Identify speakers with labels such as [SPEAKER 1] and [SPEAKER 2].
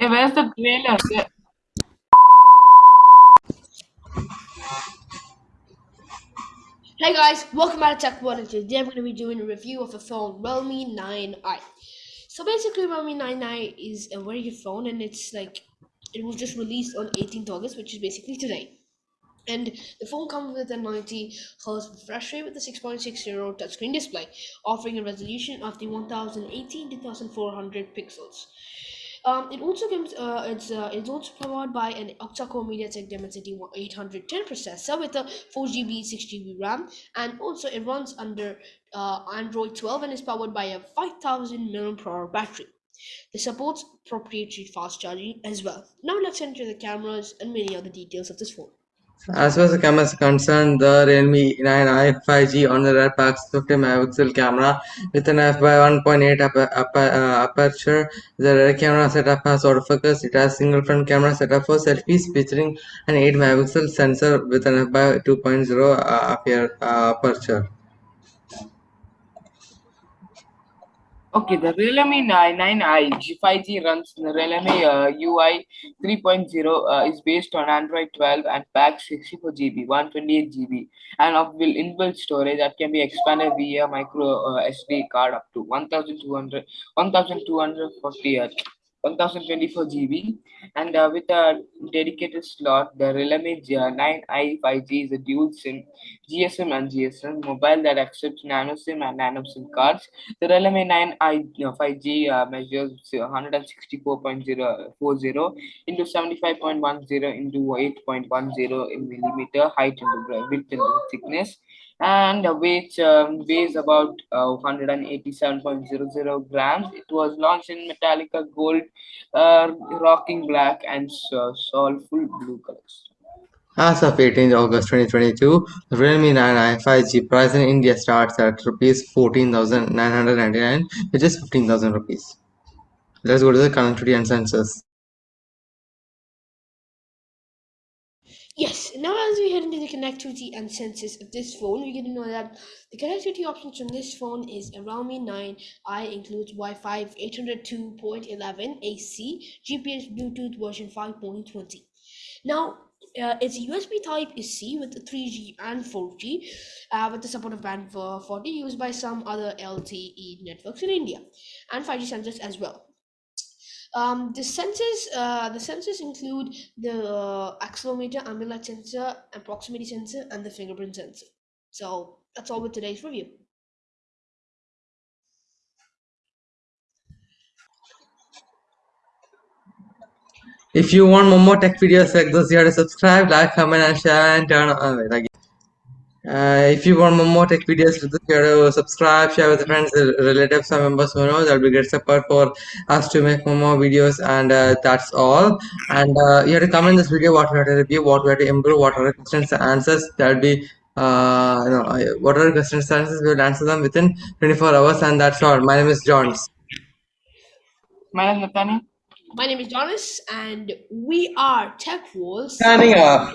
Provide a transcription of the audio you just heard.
[SPEAKER 1] Hey, where's the trailer?
[SPEAKER 2] Hey guys, welcome back to Tech and today I'm going to be doing a review of a phone, Realme 9i. So basically Realme 9i is a very good phone and it's like, it was just released on 18th August, which is basically today. And the phone comes with a 90 Hz refresh rate with a 6.60 touchscreen display, offering a resolution of the 1018 to 1400 pixels. Um, it also comes. Uh, it's uh, it's also powered by an octa-core MediaTek Dimensity 810 processor with a 4 GB, 6 GB RAM, and also it runs under uh, Android 12 and is powered by a 5000 mAh battery. It supports proprietary fast charging as well. Now let's enter the cameras and many other details of this phone.
[SPEAKER 3] As far as the camera is concerned, the Realme 9i 5G on the rear packs 50 megapixel camera with an f by 1.8 uh, aperture. The rear camera setup has autofocus. It has single front camera setup for selfies featuring an 8 megapixel sensor with an f by 2.0 uh, aperture.
[SPEAKER 1] Okay, the Realme 9i G5G runs the Realme uh, UI 3.0 uh, is based on Android 12 and packs 64 GB, 128 GB, and of will inbuilt storage that can be expanded via micro uh, SD card up to 1200 1240 1024 GB and uh, with a dedicated slot, the Realme 9i 5G is a dual SIM GSM and GSM mobile that accepts nano SIM and nano SIM cards. The Realme 9i 5G uh, measures 164.040 into 75.10 into 8.10 in millimeter height into width and thickness and which um, weighs about uh, 187.00 grams. It was launched in Metallica Gold, uh, Rocking Black, and uh, Soulful Blue colors.
[SPEAKER 3] As of 18 August 2022, the Realme 9i 5G price in India starts at rupees 14,999, which is 15,000 rupees. Let's go to the connectivity and sensors.
[SPEAKER 2] Now as we head into the connectivity and sensors of this phone, we get to know that the connectivity options from this phone is a Realme 9i includes Wi-Fi 802.11 AC, GPS Bluetooth version 5.20. Now, uh, its USB type C with 3G and 4G uh, with the support of band 40 used by some other LTE networks in India and 5G sensors as well. Um, the sensors, uh, the sensors include the uh, accelerometer, ambient sensor, and proximity sensor, and the fingerprint sensor. So that's all with today's review.
[SPEAKER 3] If you want more tech videos like this, you have to subscribe, like, comment, and share, and turn on. Wait, again. Uh, if you want more tech videos, you have to subscribe, share with friends, relatives, and members who know. That'll be great support for us to make more, more videos, and uh, that's all. And uh, you have to comment this video what we have to review, what we have to improve, what are the questions and answers. That'll be uh, you know, what are the questions and answers. We will answer them within 24 hours, and that's all. My name is Johns.
[SPEAKER 1] My name is Nathaniel.
[SPEAKER 2] My name is Jonas, and we are Tech Wolves.
[SPEAKER 3] Signing off.